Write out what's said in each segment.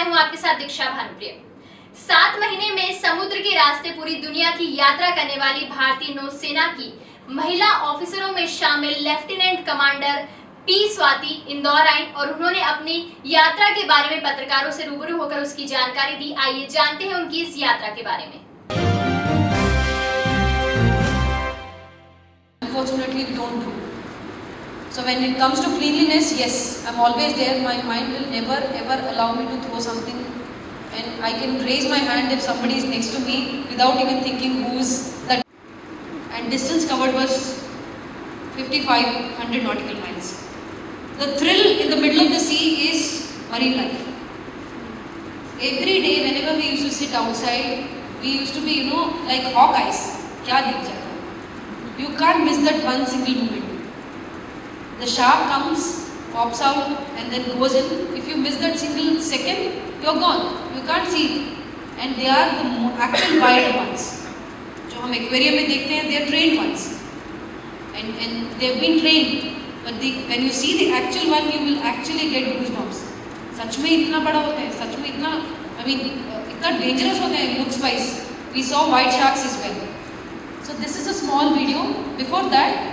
मैं हूँ आपके साथ दीक्षा भानुप्रिय। सात महीने में समुद्र के रास्ते पूरी दुनिया की यात्रा करने वाली भारतीय नौसेना की महिला ऑफिसरों में शामिल lieutenant commander P Swati Indore आई और उन्होंने अपनी यात्रा के बारे में पत्रकारों से रूबरू होकर उसकी जानकारी दी। आइए जानते हैं उनकी इस यात्रा के बारे में। So when it comes to cleanliness, yes, I'm always there. My mind will never ever allow me to throw something and I can raise my hand if somebody is next to me without even thinking who's that. And distance covered was 5500 nautical miles. The thrill in the middle of the sea is marine life. Every day whenever we used to sit outside, we used to be, you know, like hawk eyes. You can't miss that one single moment. The shark comes, pops out, and then goes in. If you miss that single second, you're gone. You can't see it. And they are the actual wild ones. जो हम aquarium में देखते हैं, they are trained ones. And and they have been trained. But the, when you see the actual one, you will actually get goosebumps. सच में इतना बड़ा होता है, सच में इतना, I mean, इतना dangerous होता है looks wise. We saw white sharks as well. So this is a small video. Before that,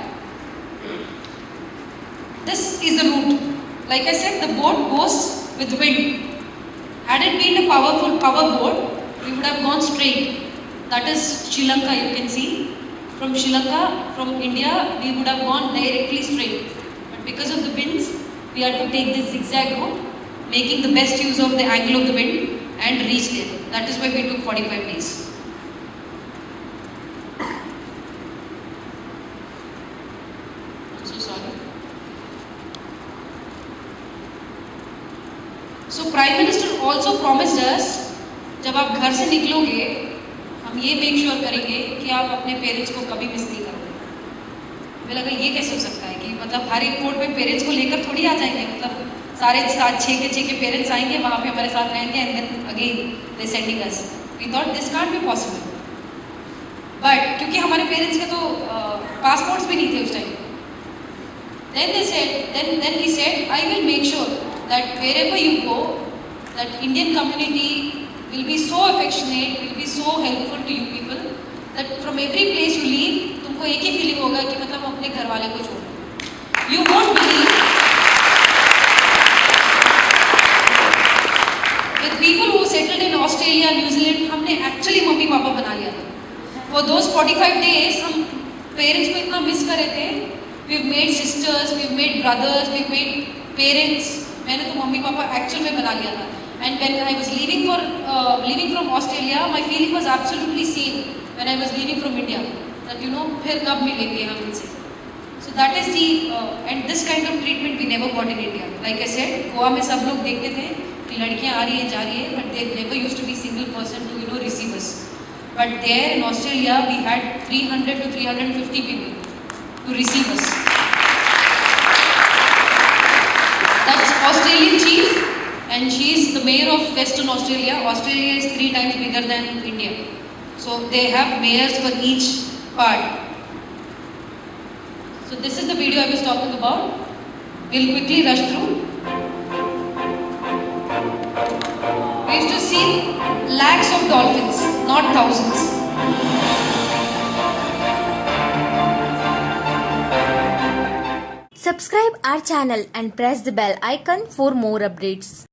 this is the route. Like I said, the boat goes with wind. Had it been a powerful power boat, we would have gone straight. That is Sri Lanka, you can see. From Sri Lanka, from India, we would have gone directly straight. But because of the winds, we had to take this zigzag route, making the best use of the angle of the wind and reach there. That is why we took 45 days. So prime minister also promised us जब आप घर से निकलोगे हम ये make sure sure करेंगे कि आप अपने पेरेंट्स को कभी मिस नहीं करोगे। मुझे लगा ये कैसे हो सकता है कि मतलब हर एक पोर्ट में पेरेंट्स को लेकर थोड़ी आ जाएँगे? मतलब सारे सात छः के छः के पेरेंट्स आएँगे वहाँ पे हमारे साथ रहेंगे and then again they sending us we thought this can't be possible but क्योंकि हमारे पेरेंट्स के तो पासपोर्ट्स भी नहीं थे उस time then they said, then, then he said, I will make sure that wherever you go, that Indian community will be so affectionate, will be so helpful to you people, that from every place you leave, तुमको एक ही feeling होगा कि मतलब अपने घर वाले को छोड़ you won't believe with people who settled in Australia, हमने actually मम्मी पापा बना लिया था for those 45 days हम पेरेंट्स को इतना मिस कर रहे थे we've made sisters, we've made brothers, we've made parents. मैंने तो मम्मी पापा एक्चुअल में बना लिया था। And when I was leaving for leaving from Australia my feeling was absolutely same when I was leaving from India that you know फिर कब मिलेंगे हम इनसे? So that is the and this kind of treatment we never got in India like I said Goa में सब लोग देखते थे कि लड़कियाँ आ रही हैं, जा रही है but they never use to be single person to you know receive us but there in Australia we had three hundred to 300 to 350 people to receive Australian chief and she is the mayor of Western Australia. Australia is three times bigger than India. So they have mayors for each part. So this is the video I was talking about. We'll quickly rush through. We used to see lakhs of dolphins, not thousands. Subscribe our channel and press the bell icon for more updates.